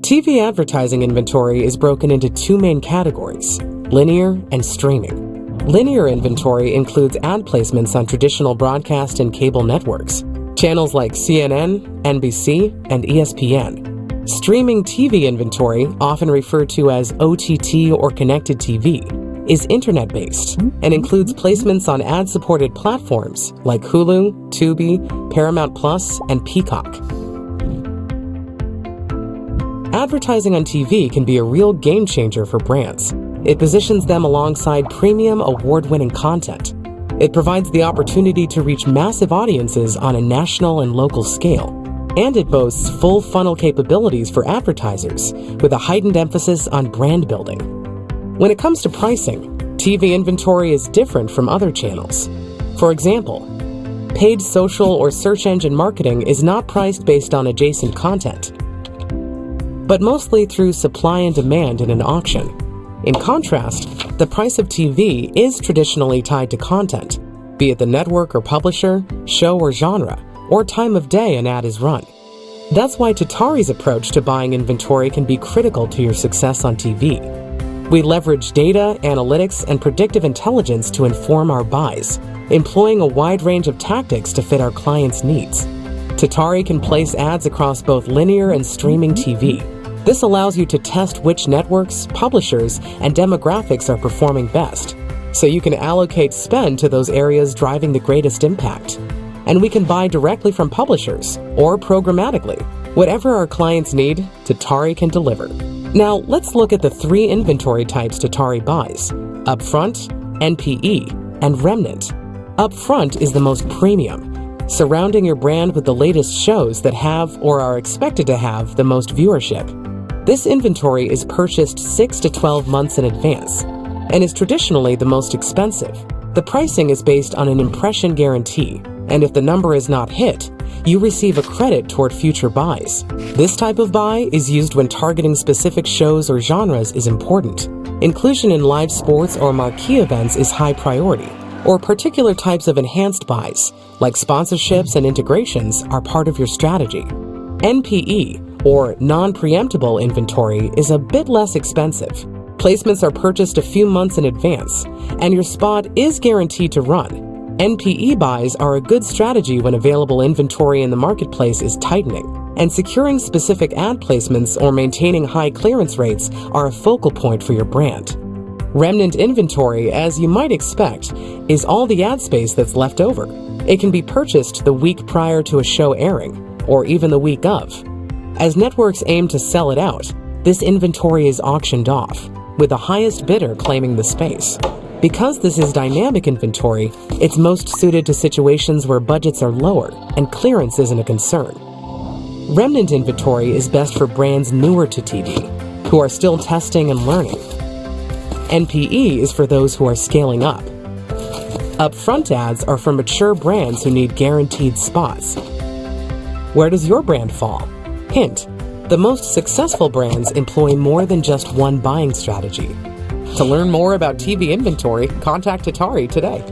TV advertising inventory is broken into two main categories linear and streaming. Linear inventory includes ad placements on traditional broadcast and cable networks, channels like CNN, NBC, and ESPN. Streaming TV inventory, often referred to as OTT or connected TV, is internet based and includes placements on ad supported platforms like Hulu, Tubi, Paramount Plus, and Peacock. Advertising on TV can be a real game changer for brands. It positions them alongside premium award winning content. It provides the opportunity to reach massive audiences on a national and local scale. And it boasts full funnel capabilities for advertisers with a heightened emphasis on brand building. When it comes to pricing, TV inventory is different from other channels. For example, paid social or search engine marketing is not priced based on adjacent content, but mostly through supply and demand in an auction. In contrast, the price of TV is traditionally tied to content, be it the network or publisher, show or genre, or time of day an ad is run. That's why Tatari's approach to buying inventory can be critical to your success on TV. We leverage data, analytics, and predictive intelligence to inform our buys, employing a wide range of tactics to fit our clients' needs. Tatari can place ads across both linear and streaming TV, this allows you to test which networks, publishers, and demographics are performing best, so you can allocate spend to those areas driving the greatest impact. And we can buy directly from publishers or programmatically. Whatever our clients need, Tatari can deliver. Now, let's look at the three inventory types Tatari buys Upfront, NPE, and Remnant. Upfront is the most premium, surrounding your brand with the latest shows that have or are expected to have the most viewership. This inventory is purchased 6 to 12 months in advance and is traditionally the most expensive. The pricing is based on an impression guarantee, and if the number is not hit, you receive a credit toward future buys. This type of buy is used when targeting specific shows or genres is important. Inclusion in live sports or marquee events is high priority, or particular types of enhanced buys, like sponsorships and integrations, are part of your strategy. NPE, or non-preemptible inventory is a bit less expensive. Placements are purchased a few months in advance, and your spot is guaranteed to run. NPE buys are a good strategy when available inventory in the marketplace is tightening, and securing specific ad placements or maintaining high clearance rates are a focal point for your brand. Remnant inventory, as you might expect, is all the ad space that's left over. It can be purchased the week prior to a show airing, or even the week of. As networks aim to sell it out, this inventory is auctioned off, with the highest bidder claiming the space. Because this is dynamic inventory, it's most suited to situations where budgets are lower and clearance isn't a concern. Remnant inventory is best for brands newer to TV, who are still testing and learning. NPE is for those who are scaling up. Upfront ads are for mature brands who need guaranteed spots. Where does your brand fall? Hint, the most successful brands employ more than just one buying strategy. To learn more about TV inventory, contact Tatari today.